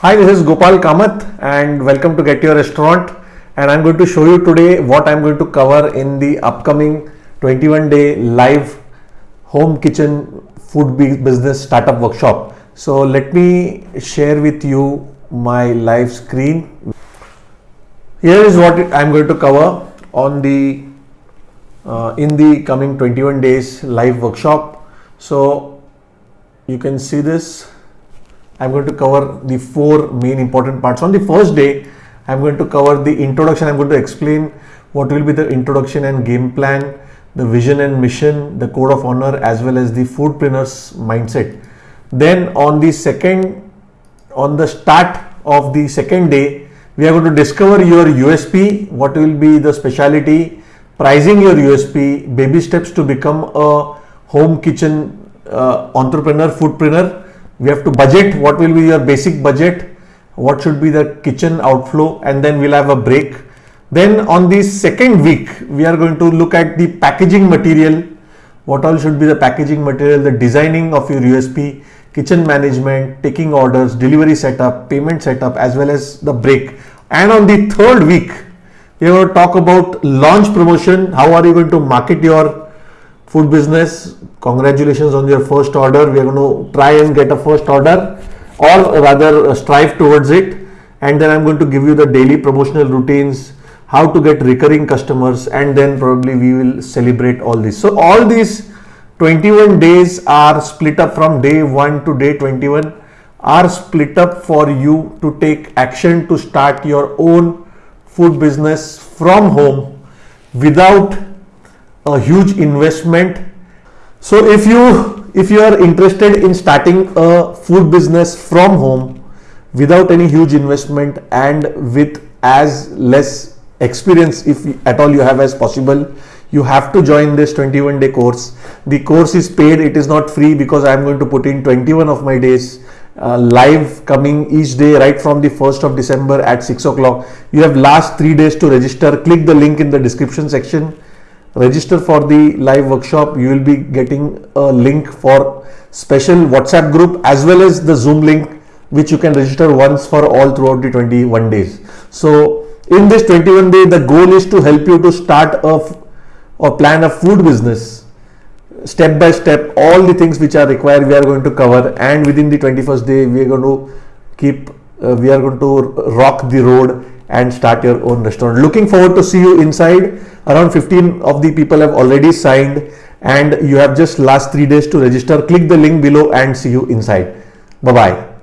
Hi, this is Gopal Kamath and welcome to Get Your Restaurant. And I'm going to show you today what I'm going to cover in the upcoming 21 day live home kitchen food business startup workshop. So let me share with you my live screen. Here is what I'm going to cover on the uh, in the coming 21 days live workshop. So you can see this I'm going to cover the four main important parts. On the first day, I'm going to cover the introduction. I'm going to explain what will be the introduction and game plan, the vision and mission, the code of honor, as well as the foodpreneur's mindset. Then on the second, on the start of the second day, we are going to discover your USP, what will be the specialty, pricing your USP, baby steps to become a home kitchen uh, entrepreneur, foodpreneur, we have to budget what will be your basic budget what should be the kitchen outflow and then we'll have a break. Then on the second week we are going to look at the packaging material. What all should be the packaging material the designing of your usp kitchen management taking orders delivery setup payment setup as well as the break. And on the third week we will talk about launch promotion. How are you going to market your food business congratulations on your first order. We are going to try and get a first order or rather uh, strive towards it. And then i'm going to give you the daily promotional routines how to get recurring customers and then probably we will celebrate all this so all these 21 days are split up from day 1 to day 21 are split up for you to take action to start your own food business from home without a huge investment. So if you if you are interested in starting a food business from home without any huge investment and with as less experience if at all you have as possible you have to join this 21 day course. The course is paid. It is not free because i am going to put in 21 of my days uh, live coming each day right from the 1st of december at 6 o'clock. You have last three days to register. Click the link in the description section register for the live workshop you will be getting a link for special whatsapp group as well as the zoom link which you can register once for all throughout the 21 days. So in this 21 day the goal is to help you to start a or plan a food business. Step by step all the things which are required we are going to cover and within the 21st day we are going to keep uh, we are going to rock the road and start your own restaurant. Looking forward to see you inside. Around 15 of the people have already signed and you have just last three days to register. Click the link below and see you inside. Bye-bye.